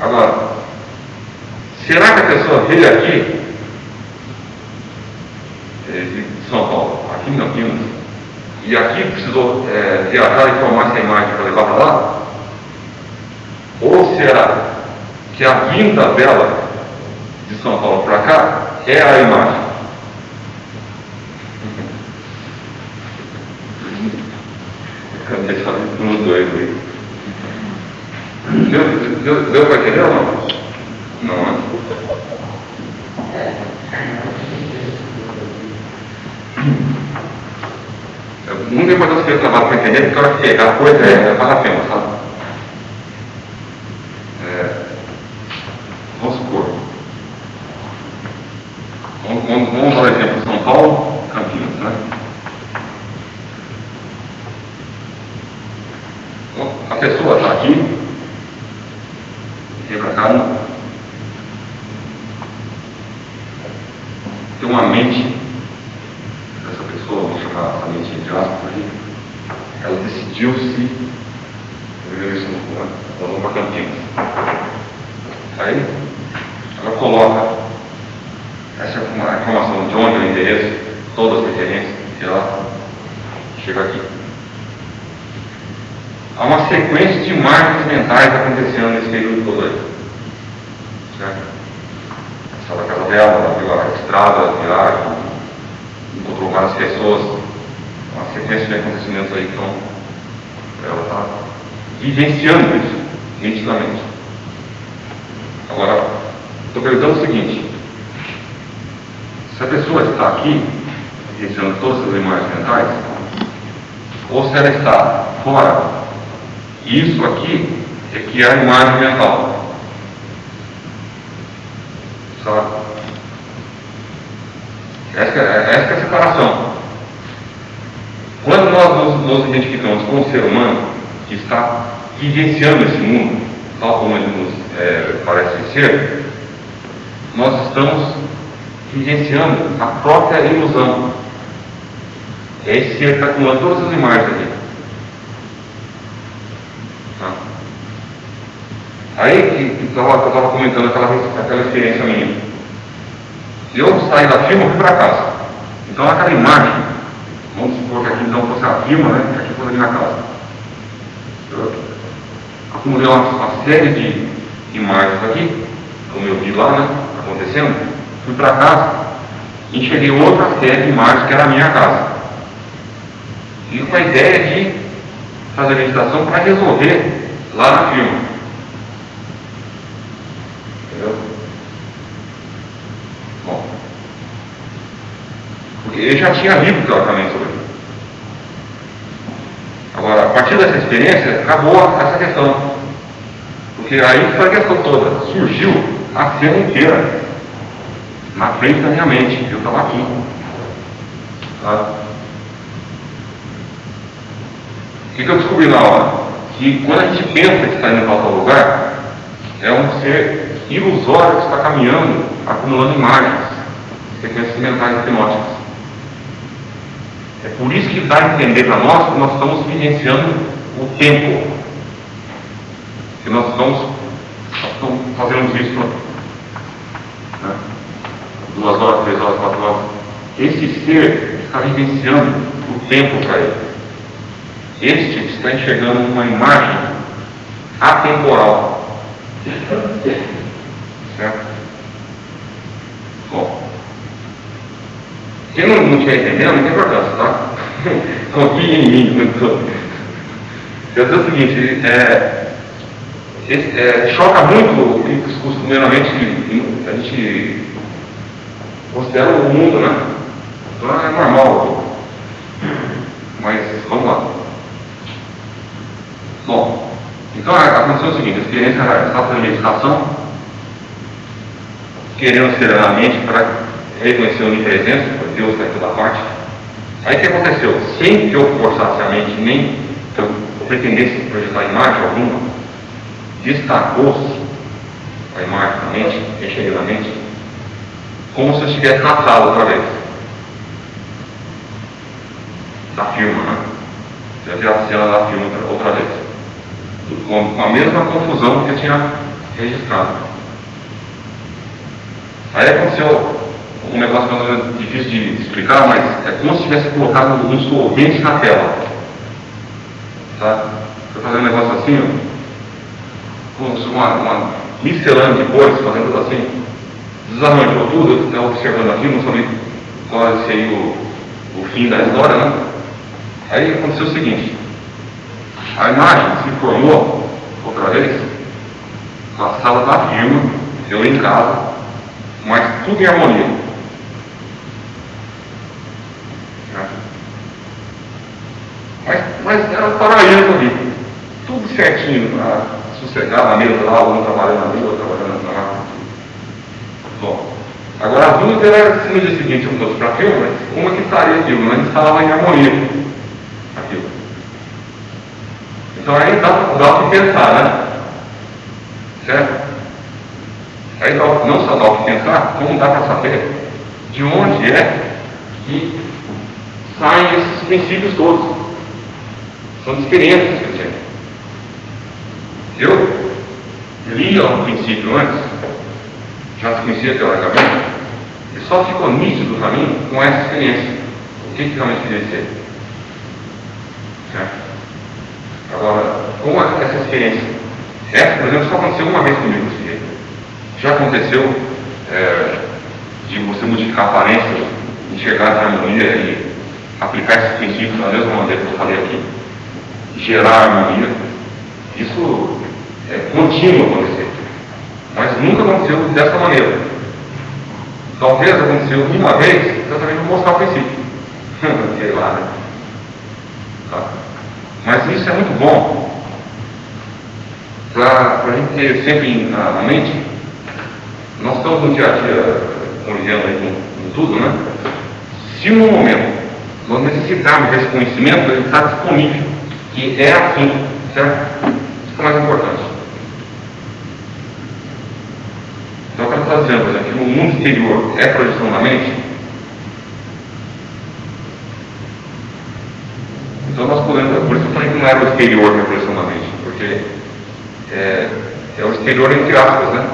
Agora, será que a pessoa veio aqui é, de São Paulo, aqui em Campinas, e aqui precisou é, viajar e tomar essa imagem para levar para lá? Ou será que a vinda dela de São Paulo para cá é a imagem? Deixa eu doido aí. Né? Deu, para entender ou não? Não, né? Nunca mais você trabalho para entender, porque a hora que a coisa é, é para a pena, sabe? É, vamos supor. Vamos, vamos, vamos dar o exemplo de São Paulo, Campinas, né? A pessoa está aqui, vem para cá, não. tem uma mente dessa pessoa, vamos chamar essa mente de aspas ela decidiu-se, isso no nós vamos para Campinas. Aí ela coloca essa informação de onde é o endereço, todas as referências, e ela chega aqui. Há uma sequência de imagens mentais acontecendo nesse período todo aí. Certo? Sala da casa dela, viu a estrada, a viagem, encontrou várias pessoas, uma sequência de acontecimentos aí que estão. Ela está vivenciando isso nitidamente. Agora, estou perguntando o seguinte: se a pessoa está aqui, vivenciando todas essas imagens mentais, ou se ela está fora, isso aqui é que é a imagem mental. Essa, essa é a separação. Quando nós nos, nos identificamos com o ser humano que está vivenciando esse mundo, tal como ele nos é, parece ser, nós estamos vivenciando a própria ilusão. É esse ser está acumulando todas as imagens aqui. Tá? Aí que eu estava comentando aquela, aquela experiência minha. Eu saí da firma e fui para casa. Então aquela imagem, vamos supor que aqui então fosse a firma, né? Que aqui fosse a minha casa. Eu acumulei uma, uma série de imagens aqui, como eu vi lá, né? Acontecendo. Fui para casa enxerguei outra série de imagens que era a minha casa. E com a ideia de fazer a meditação para resolver lá na firma. Entendeu? Bom. Eu já tinha lido teoricamente sobre isso. Agora, a partir dessa experiência, acabou essa questão. Porque aí foi a questão toda. Surgiu a cena inteira na frente da minha mente. Eu estava aqui. Tá? O que, eu descobri na hora? Que quando a gente pensa que está indo para outro lugar, é um ser ilusório que está caminhando, acumulando imagens, sequências mentais hipnóticas. É por isso que dá a entender para nós que nós estamos vivenciando o tempo. Que nós estamos, fazendo isso né? duas horas, três horas, quatro horas. Esse ser está vivenciando o tempo para ele. Este está enxergando uma imagem atemporal. Certo? Bom. Quem não estiver entendendo, não tem importância, tá? Confie em mim. Não Eu dizer o seguinte, é, é, choca muito o que costumeiramente a gente considera o mundo, né? Então é normal. Mas vamos lá. Bom, então aconteceu o seguinte, a experiência estava fazendo meditação, querendo serenamente para reconhecer a onipresença, Deus está em toda parte. Aí o que aconteceu? Sem que eu forçasse a mente, nem que eu pretendesse projetar imagem alguma, destacou-se a imagem da mente, enxerguei na mente, como se eu estivesse na sala outra vez. Da firma, né? Eu vi a cena da firma outra vez com a mesma confusão que eu tinha registrado. Aí aconteceu um negócio difícil de explicar, mas é como se tivesse colocado um solvente na tela. Tá? Estou fazendo um negócio assim, ó, como se uma, uma miscelânea de cores, fazendo tudo assim. Desarranjou tudo, eu estava observando aqui, não sabia qual seria o, o fim da história, né? Aí aconteceu o seguinte, a imagem se formou outra vez na sala da firma, eu em casa, mas tudo em harmonia. Né? Mas, mas era um paraíso ali, tudo certinho, para sossegar na mesa lá, um trabalhando ali, outro trabalhando lá. Bom, agora a dúvida era se no dia seguinte eu fosse para a firma, como é que estaria aquilo? Mas estava em harmonia aquilo. Então aí dá, dá para pensar, né? Certo? Aí não só dá que pensar, como dá para saber de onde é que saem esses princípios todos. São experiências que eu tenho. Eu li o princípio antes, já se conhecia teoricamente, e só ficou nítido para mim com essa experiência. O que, que realmente queria ser. Certo? Agora, com essa experiência, essa, por exemplo, só aconteceu uma vez comigo desse jeito. Já aconteceu é, de você modificar a aparência, enxergar a harmonia e aplicar esses princípios da mesma maneira que eu falei aqui, gerar harmonia. Isso é contínuo acontecer. Mas nunca aconteceu dessa maneira. Talvez aconteceu uma vez, exatamente para mostrar o princípio. Sei lá, né? Tá. Mas isso é muito bom para a gente ter sempre na, na mente nós estamos no dia a dia convivendo aí com, tudo, né? Se no momento nós necessitarmos desse conhecimento, ele está disponível, que é assim, certo? Isso é mais importante. Então, o que está dizendo, por exemplo, que o mundo exterior é projeção da mente, então nós podemos, por isso eu falei que não era o exterior que é projeção da mente, porque é, é o exterior entre aspas, né?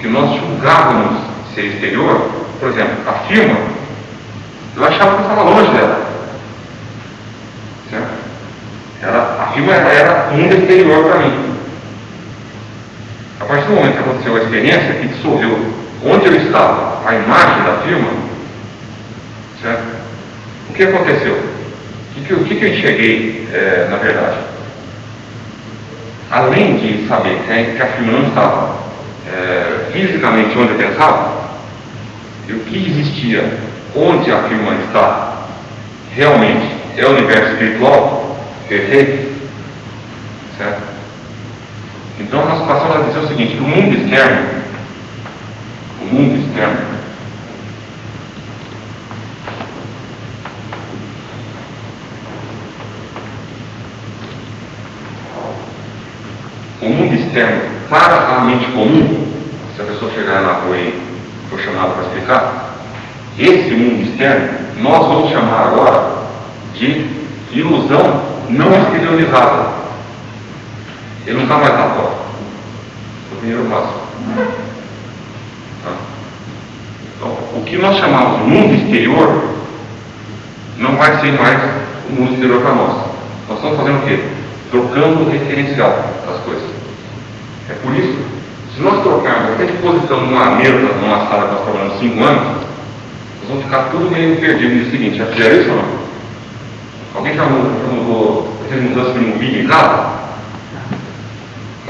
que nós julgávamos ser exterior, por exemplo, a firma, eu achava que estava longe dela. Certo? Era, a firma era, era mundo exterior para mim. A partir do momento que aconteceu a experiência, que dissolveu onde eu estava, a imagem da firma, certo? o que aconteceu? O que, o que eu enxerguei, é, na verdade? Além de saber que a firma não estava é, fisicamente onde eu pensava, e o que existia onde a firma está realmente é o universo espiritual perfeito, certo? Então nós passamos a dizer o seguinte, o mundo externo, o mundo externo, o mundo externo para a mente comum, se a pessoa chegar na rua e for chamada para explicar, esse mundo externo nós vamos chamar agora de ilusão não exteriorizada. Ele não está mais fora. É o primeiro passo. Tá? Então, o que nós chamamos de mundo exterior não vai ser mais o mundo exterior para nós. Nós estamos fazendo o quê? Trocando o referencial das coisas. É por isso, se nós trocarmos qualquer disposição numa mesa, numa sala que nós trabalhamos cinco anos, nós vamos ficar tudo meio perdido no seguinte, já fizeram isso ou não? Alguém já mudou, fez mudança de vídeo em casa?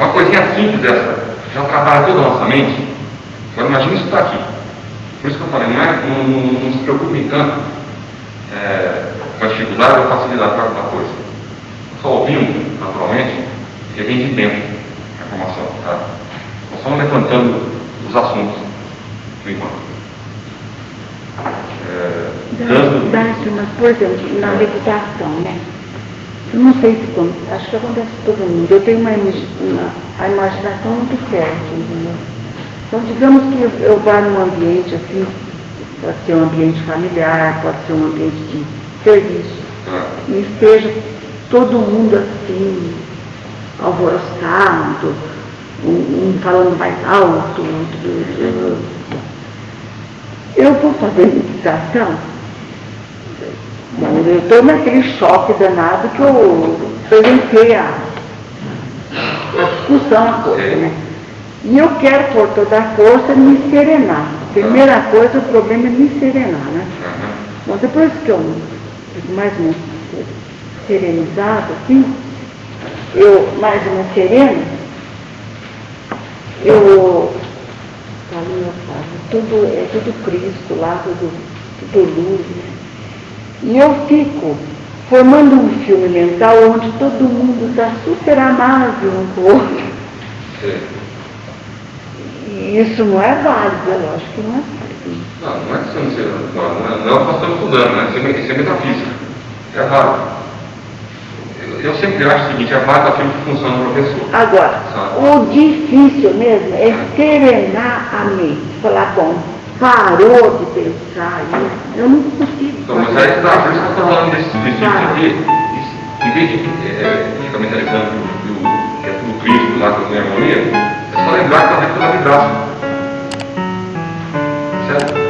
Uma coisinha simples dessa, já trabalha toda a nossa mente. Agora imagine isso está aqui. Por isso que eu falei, não, é, não, não, não se preocupe tanto é, com a dificuldade ou facilidade da coisa. Só ouvindo, naturalmente, que vem de dentro informação. Tá? Nós estamos levantando os assuntos, por enquanto. É, dando... mas, por exemplo, na meditação, né? Não sei se acho que acontece com todo mundo. Eu tenho uma, uma a imaginação muito forte, entendeu? Então, digamos que eu, vá num ambiente assim, pode ser um ambiente familiar, pode ser um ambiente de serviço, e esteja todo mundo assim, alvoroçado, um, um falando mais alto, outro. Eu vou fazer meditação. Eu estou naquele choque danado que eu apresentei a, a discussão, a coisa, né? E eu quero, por toda a força, me serenar. Primeira coisa, o problema é me serenar, né? Bom, depois que eu fico mais um serenizado, assim, eu mais uma serena, eu falo, meu pai, tudo, é tudo Cristo lá, tudo, tudo luz, né? E eu fico formando um filme mental onde todo mundo está super amável um com o outro. E isso não é válido, é lógico que não é válido. Não, não é que você não seja, não, não é, é o pastor estudando, né? Isso é, é metafísica. É válido. Eu, eu sempre acho o seguinte, é válido aquilo que funciona no professor. Agora, Sabe? o difícil mesmo é serenar a mente. Falar, bom, parou de pensar isso. Eu não consigo. Então, mas aí está, por isso que eu estou falando desse princípio aqui. Em vez de é, ficar mentalizando que é tudo Cristo lá que eu tenho harmonia, é só lembrar que está dentro da vidraça. Certo?